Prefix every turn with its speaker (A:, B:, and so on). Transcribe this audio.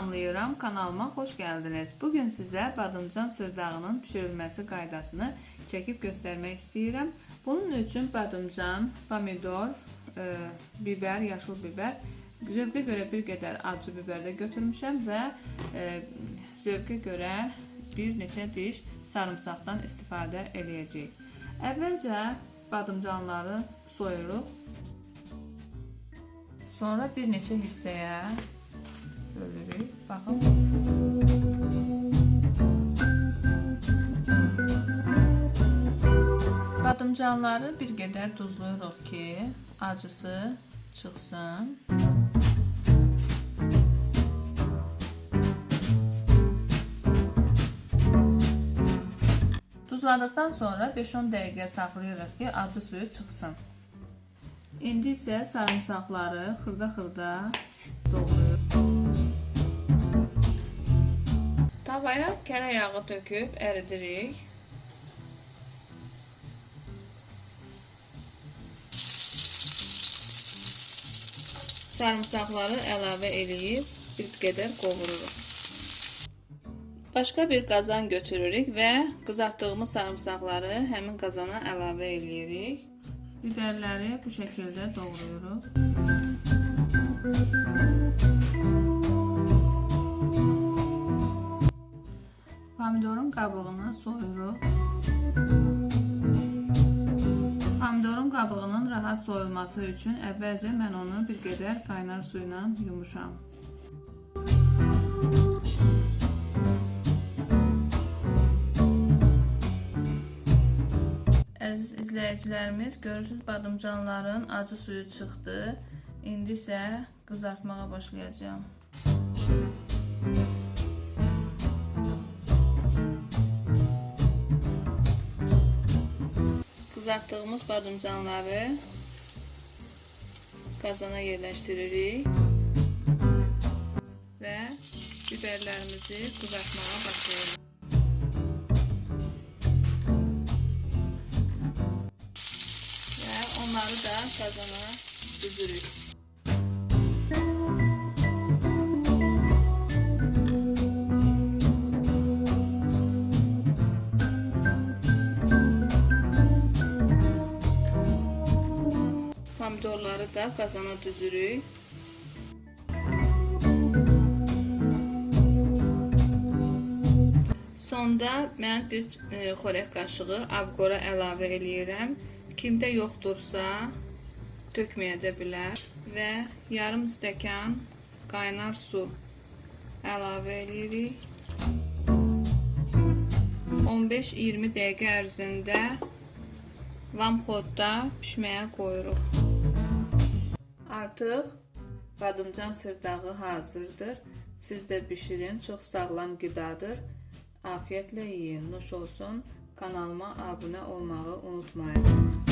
A: salamlayıram. Kanalıma xoş gəldiniz. Bugün sizə badımcan sırdağının pişirilməsi qaydasını çəkib göstərmək istəyirəm. Bunun üçün badımcan, pomidor, e, biber, yaşıl biber, zövqə görə bir qədər acı biber də götürmüşəm və e, zövqə görə bir neçə diş sarımsaqdan istifadə eləyəcəyik. Əvvəlcə badımcanları soyuruq. Sonra bir neçə hissəyə bölürük. Baxın. Badımcanları bir qədər duzluyuruq ki, acısı çıxsın. Duzladıktan sonra 5-10 dəqiqə saxlayırıq ki, acı suyu çıxsın. İndi isə sarımsaqları xırda-xırda doğrayırıq. Tavaya kərə yağı töküb əridirik. Sarımsaqları əlavə eləyib bir qədər qovururuq. Başqa bir qazan götürürük və qızartdığımız sarımsaqları həmin qazana əlavə eləyirik. Biberləri bu şəkildə doğrayırıq. Pomidorun qabığını soyuruq. Pomidorun qabığının rahat soyulması üçün əvvəlcə mən onu bir qədər qaynar su ilə yumuşam. Əziz izləyicilərimiz, görürsüz badımcanların acı suyu çıxdı. İndi isə qızartmağa başlayacağam. Qızartdığımız badımcanları qazana yerləşdiririk və biberlərimizi qızartmağa başlayırıq. Və onları da qazana düzürük. Da qazana düzürük. Sonda mən bir e, xörək qaşığı abqora əlavə eləyirəm. Kimdə yoxdursa tökməyə də bilər və yarım stəkan qaynar su əlavə eləyirik. 15-20 dəqiqə ərzində vamxodda pişməyə qoyuruq. Artıq badımcan sırdağı hazırdır. Siz də bişirin. Çox sağlam qidadır. Afiyetlə yeyin. Nuş olsun. Kanalıma abunə olmağı unutmayın.